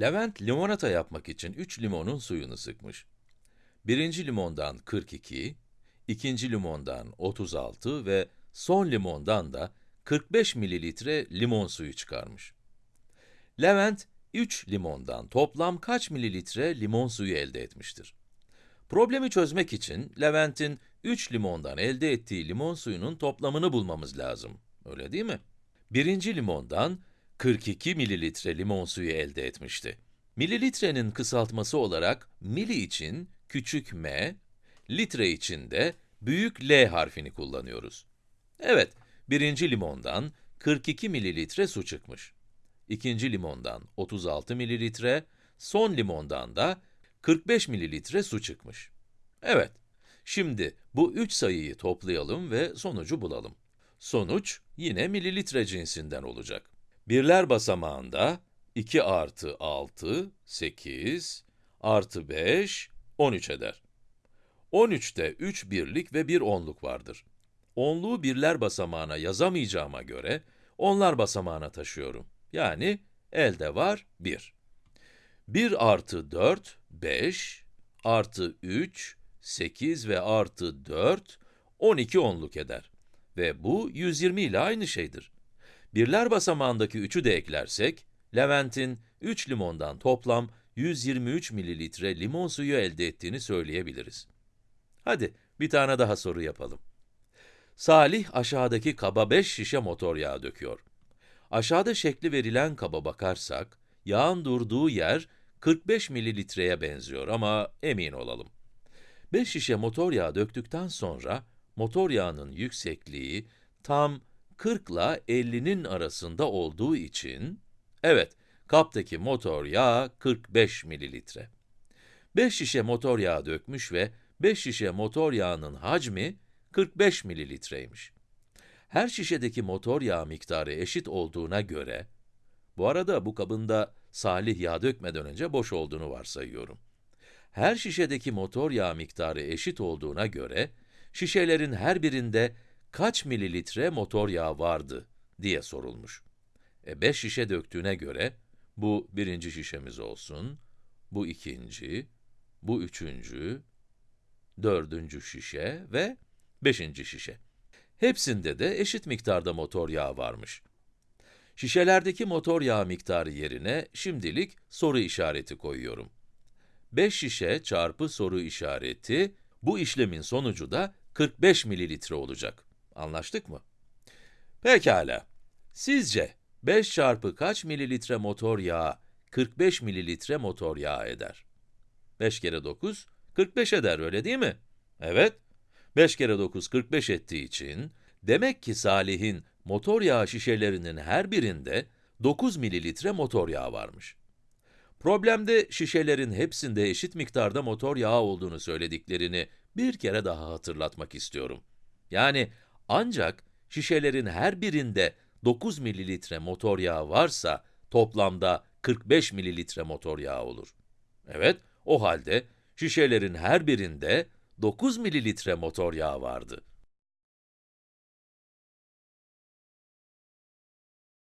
Levent limonata yapmak için 3 limonun suyunu sıkmış. Birinci limondan 42, ikinci limondan 36 ve son limondan da 45 mililitre limon suyu çıkarmış. Levent, 3 limondan toplam kaç mililitre limon suyu elde etmiştir? Problemi çözmek için Levent'in 3 limondan elde ettiği limon suyunun toplamını bulmamız lazım. Öyle değil mi? Birinci limondan 42 mililitre limon suyu elde etmişti. Mililitrenin kısaltması olarak mili için küçük m, litre için de büyük L harfini kullanıyoruz. Evet, birinci limondan 42 mililitre su çıkmış. İkinci limondan 36 mililitre, son limondan da 45 mililitre su çıkmış. Evet, şimdi bu üç sayıyı toplayalım ve sonucu bulalım. Sonuç yine mililitre cinsinden olacak. Birler basamağında 2 artı 6, 8, artı 5, 13 eder. 13'te 3 birlik ve 1 onluk vardır. Onluğu birler basamağına yazamayacağıma göre, onlar basamağına taşıyorum. Yani elde var 1. 1 artı 4, 5, artı 3, 8 ve artı 4, 12 onluk eder. Ve bu 120 ile aynı şeydir. Birler basamağındaki 3'ü de eklersek, Levent'in 3 limondan toplam 123 mililitre limon suyu elde ettiğini söyleyebiliriz. Hadi bir tane daha soru yapalım. Salih aşağıdaki kaba 5 şişe motor yağı döküyor. Aşağıda şekli verilen kaba bakarsak, yağın durduğu yer 45 mililitreye benziyor ama emin olalım. 5 şişe motor yağı döktükten sonra, motor yağının yüksekliği tam 40 ile 50'nin arasında olduğu için, evet, kaptaki motor yağı 45 mililitre. 5 şişe motor yağı dökmüş ve 5 şişe motor yağının hacmi 45 mililitreymiş. Her şişedeki motor yağı miktarı eşit olduğuna göre, bu arada bu kabında Salih yağ dökmeden önce boş olduğunu varsayıyorum. Her şişedeki motor yağı miktarı eşit olduğuna göre, şişelerin her birinde kaç mililitre motor yağı vardı diye sorulmuş. E 5 şişe döktüğüne göre, bu birinci şişemiz olsun, bu ikinci, bu üçüncü, dördüncü şişe ve beşinci şişe. Hepsinde de eşit miktarda motor yağı varmış. Şişelerdeki motor yağı miktarı yerine şimdilik soru işareti koyuyorum. 5 şişe çarpı soru işareti, bu işlemin sonucu da 45 mililitre olacak. Anlaştık mı? Pekala. Sizce 5 çarpı kaç mililitre motor yağı 45 mililitre motor yağı eder? 5 kere 9, 45 eder öyle değil mi? Evet. 5 kere 9, 45 ettiği için, demek ki Salih'in motor yağı şişelerinin her birinde 9 mililitre motor yağı varmış. Problemde şişelerin hepsinde eşit miktarda motor yağı olduğunu söylediklerini bir kere daha hatırlatmak istiyorum. Yani ancak şişelerin her birinde 9 mililitre motor yağı varsa toplamda 45 mililitre motor yağı olur. Evet, o halde şişelerin her birinde 9 mililitre motor yağı vardı.